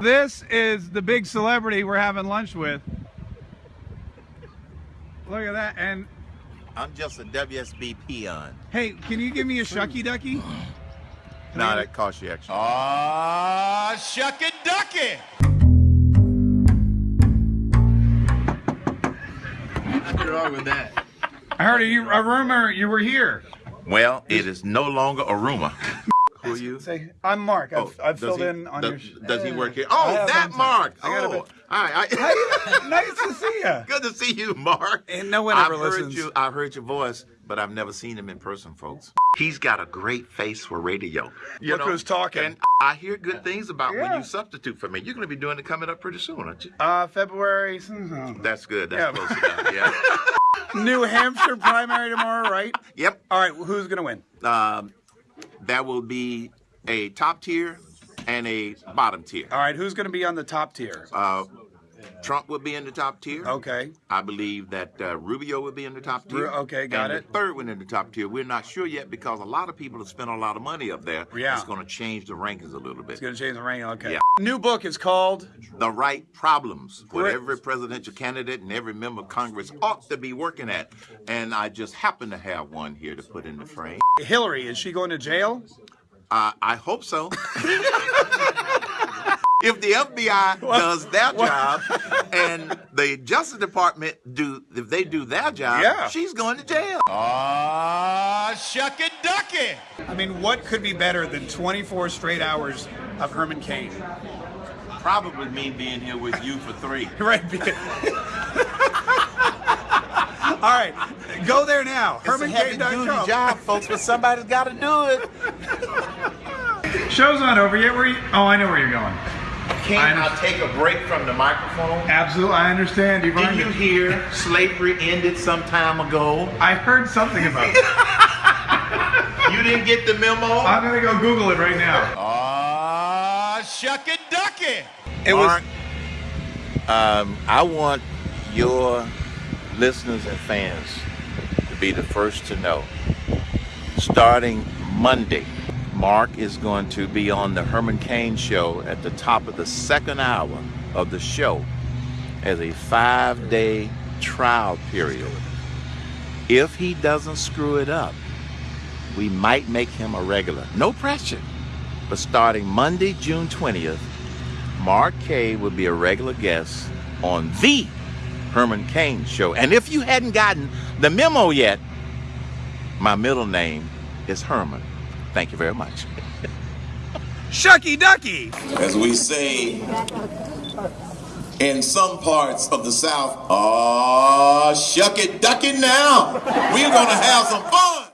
This is the big celebrity we're having lunch with. Look at that. And I'm just a WSB peon. hey, can you give me a shucky ducky? Nah, that costs you extra. Ah, shucky ducky. What's wrong with that? I heard you, a rumor you were here. Well, it is no longer a rumor. Who are you? Say, I'm Mark. I've, Oh, I've filled he- in on does, your. Does he work here? Oh, that one Mark. time. I Oh, bit- all right. I, nice to see you. good to see you, Mark. And no one I've ever heard listens. you. I've heard your voice, but I've never seen him in person, folks. He's got a great face for radio. You Look who's talking. And I hear good things about when you substitute for me. You're going to be doing it coming up pretty soon, aren't you? Uh, February. That's good. That's Yeah. close enough. Yeah. New Hampshire primary tomorrow, right? yep. All right. Who's gonna win? Um, that will be a top tier and a bottom tier. All right. Who's gonna be on the top tier? Uh, Trump would be in the top tier. Okay. I believe that uh, Rubio would be in the top tier. Okay, got and it. The third one in the top tier. We're not sure yet because a lot of people have spent a lot of money up there. Yeah. It's going to change the rankings a little bit. It's gonna change the ranking. Okay. Yeah. New book is called. the right problems what every presidential candidate and every member of Congress ought to be working at. And I just happen to have one here to put in the frame. Hillary. Is she going to jail? Uh, I hope so. if the FBI does their job and the Justice Department do, if they do their job, Yeah. she's going to jail. Ah, shucky ducky. I mean, what could be better than 24 straight hours of Herman Cain? Probably me being here with you for three. Right. All right. Go there now. It's a heavy duty HermanCain.com. job, folks, but somebody's got to do it. Show's not over yet. Where you? Oh, I know where you're going. Can I I take a break from the microphone? Absolutely, I understand. You've Did earned you it. hear slavery ended some time ago? I heard something about it. You didn't get the memo? I'm gonna go Google it right now. Ah, shucky ducky. It Mark, um, I want your listeners and fans to be the first to know. Starting Monday, Mark is going to be on the Herman Cain show at the top of the second hour of the show as a five day trial period. If he doesn't screw it up, we might make him a regular. No pressure. But starting Monday, June 20th, Mark Kay will be a regular guest on the Herman Cain show. And if you hadn't gotten the memo yet, my middle name is Herman. Thank you very much. Shucky Ducky. as we say in some parts of the South, ah, shuck it, duck it now. We're gonna have some fun.